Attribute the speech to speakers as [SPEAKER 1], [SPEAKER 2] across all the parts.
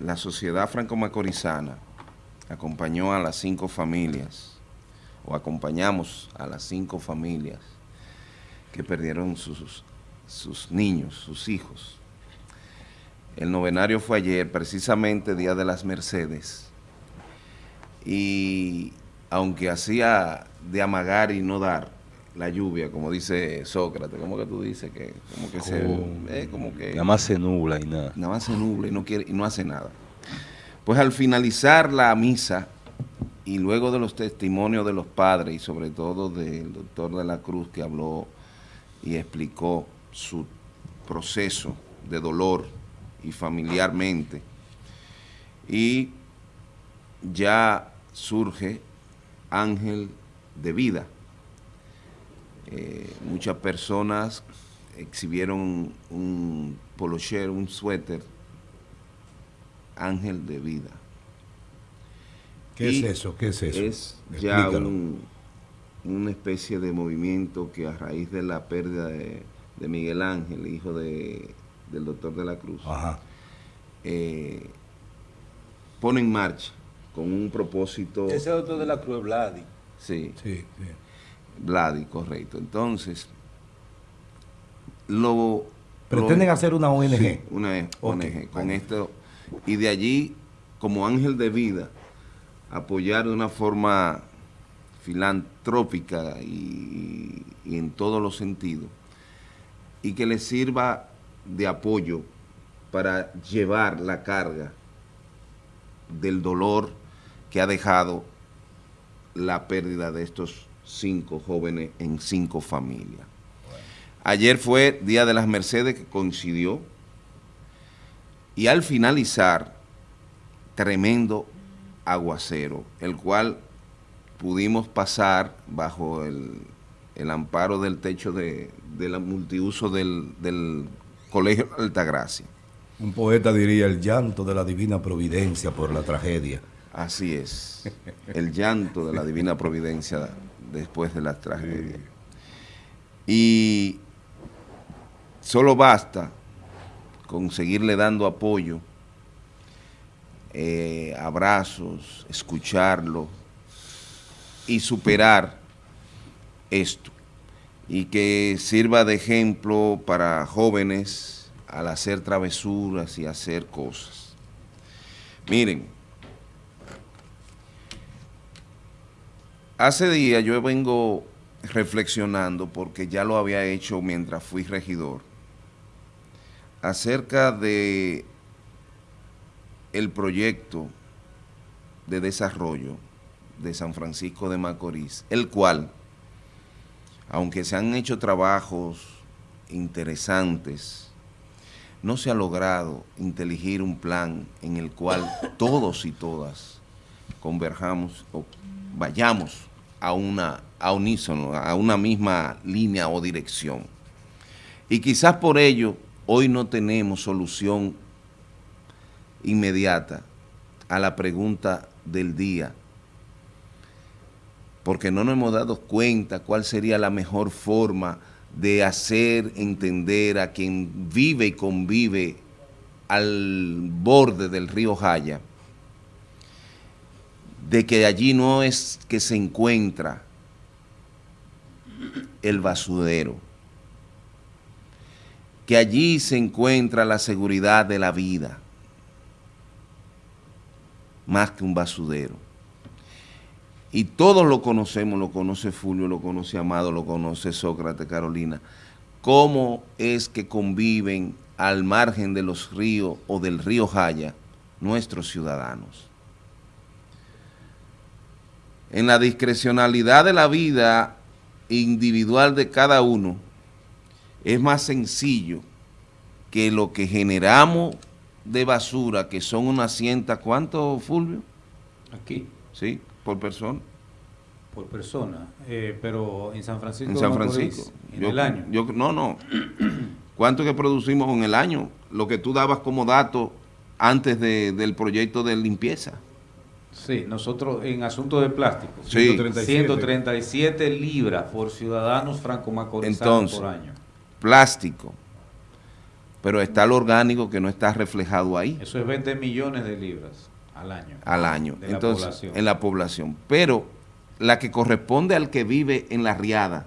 [SPEAKER 1] la sociedad franco-macorizana acompañó a las cinco familias, o acompañamos a las cinco familias que perdieron sus, sus niños, sus hijos. El novenario fue ayer, precisamente Día de las Mercedes, y aunque hacía de amagar y no dar la lluvia, como dice Sócrates, como que tú dices que como que se eh, como que
[SPEAKER 2] nada más se nubla y nada.
[SPEAKER 1] Nada más se nubla y no quiere y no hace nada. Pues al finalizar la misa y luego de los testimonios de los padres y sobre todo del doctor de la Cruz que habló y explicó su proceso de dolor y familiarmente y ya surge ángel de vida. Eh, muchas personas exhibieron un polocher, un suéter, ángel de vida.
[SPEAKER 3] ¿Qué es eso? ¿Qué es eso?
[SPEAKER 1] Es ya una especie de movimiento que a raíz de la pérdida de, Miguel Ángel, hijo de, del doctor de la Cruz, eh, pone en marcha con un propósito...
[SPEAKER 2] Ese doctor de la Cruz Vladi.
[SPEAKER 1] Sí. Sí, sí. Vladi, correcto. Entonces, lo...
[SPEAKER 3] ¿Pretenden hacer una ONG?
[SPEAKER 1] una ONG, con esto. Y de allí, como ángel de vida, apoyar de una forma filantrópica y, y en todos los sentidos, y que le sirva de apoyo para llevar la carga del dolor que ha dejado la pérdida de estos cinco jóvenes en cinco familias. Ayer fue Día de las Mercedes que coincidió y al finalizar, tremendo aguacero, el cual pudimos pasar bajo el, amparo del techo de, la multiuso del, del Colegio Altagracia.
[SPEAKER 3] Un poeta diría el llanto de la divina providencia por la tragedia.
[SPEAKER 1] Así es, el llanto de la divina providencia después de la tragedia. Y solo basta con seguirle dando apoyo, eh, abrazos, escucharlo y superar esto. Y que sirva de ejemplo para jóvenes, al hacer travesuras y hacer cosas. Miren, hace días yo vengo reflexionando, porque ya lo había hecho mientras fui regidor, acerca de el proyecto de desarrollo de San Francisco de Macorís, el cual, aunque se han hecho trabajos interesantes, no se ha logrado inteligir un plan en el cual todos y todas converjamos o vayamos a una a unísono, a una misma línea o dirección. Y quizás por ello hoy no tenemos solución inmediata a la pregunta del día, porque no nos hemos dado cuenta cuál sería la mejor forma de hacer entender a quien vive y convive al borde del río Jaya, de que allí no es que se encuentra el basurero, que allí se encuentra la seguridad de la vida, más que un basurero. Y todos lo conocemos, lo conoce Fulvio, lo conoce Amado, lo conoce Sócrates, Carolina. ¿Cómo es que conviven al margen de los ríos o del río Jaya nuestros ciudadanos? En la discrecionalidad de la vida individual de cada uno, es más sencillo que lo que generamos de basura, que son unas cientas, ¿cuánto, Fulvio?
[SPEAKER 2] Aquí.
[SPEAKER 1] Sí, por persona.
[SPEAKER 2] Por persona, eh, pero en San Francisco.
[SPEAKER 1] En San Francisco.
[SPEAKER 2] en el año.
[SPEAKER 1] Yo, no, no. ¿Cuánto que producimos en el año? Lo que tú dabas como dato antes del proyecto de limpieza.
[SPEAKER 2] Sí, nosotros en asunto de plástico, 137. libras por ciudadanos franco-macorizanos por año.
[SPEAKER 1] plástico, pero está lo orgánico que no está reflejado ahí.
[SPEAKER 2] Eso es 20 millones de libras al año.
[SPEAKER 1] Al año.
[SPEAKER 2] De la
[SPEAKER 1] Entonces,
[SPEAKER 2] población.
[SPEAKER 1] en la población. Pero la que corresponde al que vive en la riada,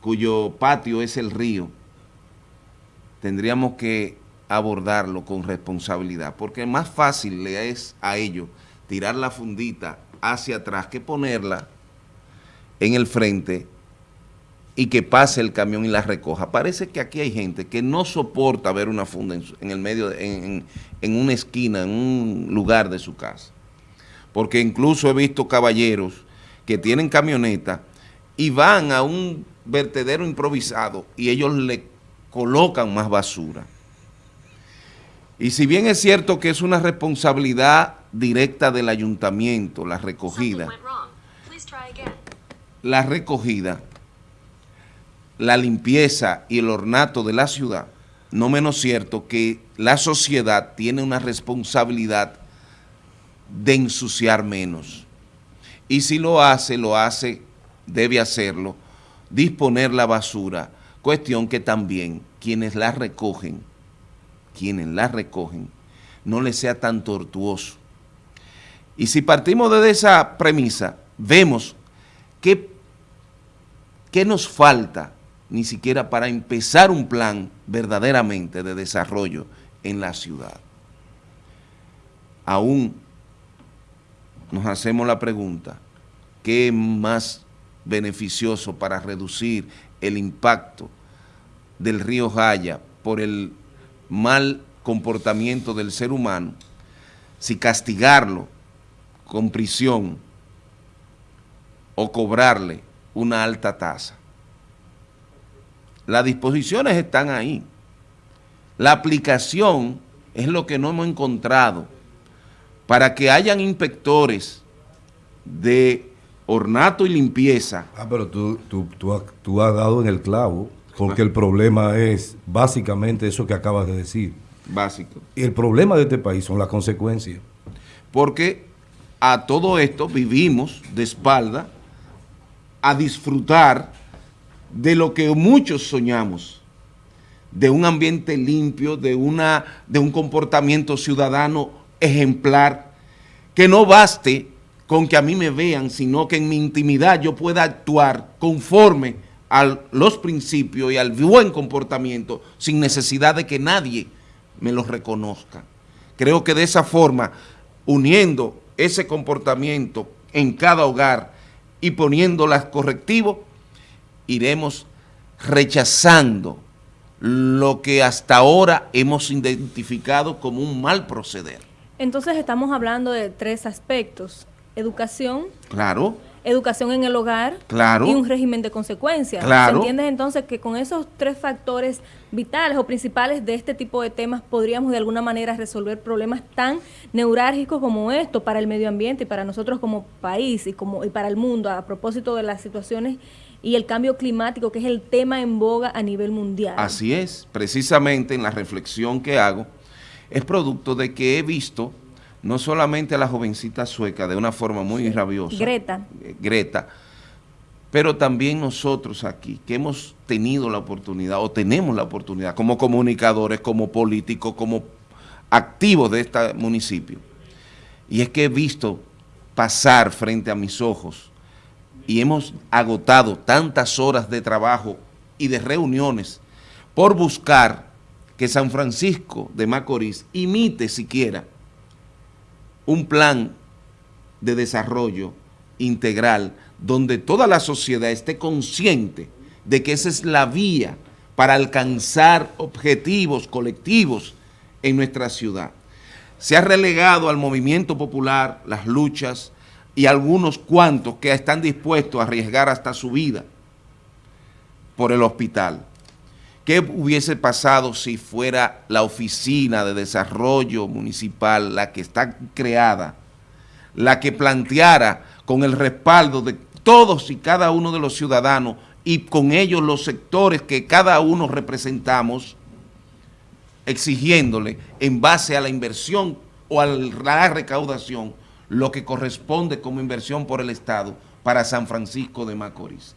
[SPEAKER 1] cuyo patio es el río, tendríamos que abordarlo con responsabilidad, porque más fácil le es a ellos tirar la fundita hacia atrás que ponerla en el frente y que pase el camión y la recoja. Parece que aquí hay gente que no soporta ver una funda en, el medio, en una esquina, en un lugar de su casa. Porque incluso he visto caballeros que tienen camioneta y van a un vertedero improvisado y ellos le colocan más basura. Y si bien es cierto que es una responsabilidad directa del ayuntamiento, la recogida, la recogida, la limpieza y el ornato de la ciudad, no menos cierto que la sociedad tiene una responsabilidad de ensuciar menos. Y si lo hace, lo hace, debe hacerlo, disponer la basura, cuestión que también quienes la recogen, quienes la recogen, no les sea tan tortuoso. Y si partimos de esa premisa, vemos que ¿Qué nos falta ni siquiera para empezar un plan verdaderamente de desarrollo en la ciudad? Aún nos hacemos la pregunta, ¿qué es más beneficioso para reducir el impacto del río Jaya por el mal comportamiento del ser humano si castigarlo con prisión o cobrarle una alta tasa. Las disposiciones están ahí. La aplicación es lo que no hemos encontrado para que hayan inspectores de ornato y limpieza.
[SPEAKER 3] Ah, pero tú, tú, tú, tú has dado en el clavo, porque el problema es básicamente eso que acabas de decir.
[SPEAKER 1] Básico.
[SPEAKER 3] Y el problema de este país son las consecuencias.
[SPEAKER 1] Porque a todo esto vivimos de espalda a disfrutar de lo que muchos soñamos, de un ambiente limpio, de, una, de un comportamiento ciudadano ejemplar, que no baste con que a mí me vean, sino que en mi intimidad yo pueda actuar conforme a los principios y al buen comportamiento sin necesidad de que nadie me los reconozca. Creo que de esa forma, uniendo ese comportamiento en cada hogar y poniendo los correctivos, iremos rechazando lo que hasta ahora hemos identificado como un mal proceder.
[SPEAKER 4] Entonces estamos hablando de tres aspectos. Educación,
[SPEAKER 1] Claro,
[SPEAKER 4] educación en el hogar
[SPEAKER 1] Claro.
[SPEAKER 4] y un régimen de consecuencias.
[SPEAKER 1] Claro.
[SPEAKER 4] ¿Se entiende entonces que con esos tres factores vitales o principales de este tipo de temas podríamos de alguna manera resolver problemas tan neurálgicos como esto para el medio ambiente y para nosotros como país y, como, y para el mundo a propósito de las situaciones y el cambio climático que es el tema en boga a nivel mundial?
[SPEAKER 1] así es. Precisamente en la reflexión que hago, es producto de que he visto no solamente a la jovencita sueca de una forma muy rabiosa.
[SPEAKER 4] Greta.
[SPEAKER 1] eh, Greta, pero también nosotros aquí, que hemos tenido la oportunidad, o tenemos la oportunidad, como comunicadores, como políticos, como activos de este municipio, y es que he visto pasar frente a mis ojos y hemos agotado tantas horas de trabajo y de reuniones por buscar que San Francisco de Macorís imite siquiera un plan de desarrollo integral donde toda la sociedad esté consciente de que esa es la vía para alcanzar objetivos colectivos en nuestra ciudad. Se ha relegado al movimiento popular las luchas y algunos cuantos que están dispuestos a arriesgar hasta su vida por el hospital. ¿Qué hubiese pasado si fuera la oficina de desarrollo municipal la que está creada, la que planteara con el respaldo de todos y cada uno de los ciudadanos y con ellos los sectores que cada uno representamos, exigiéndole en base a la inversión o a la recaudación lo que corresponde como inversión por el Estado para San Francisco de Macorís?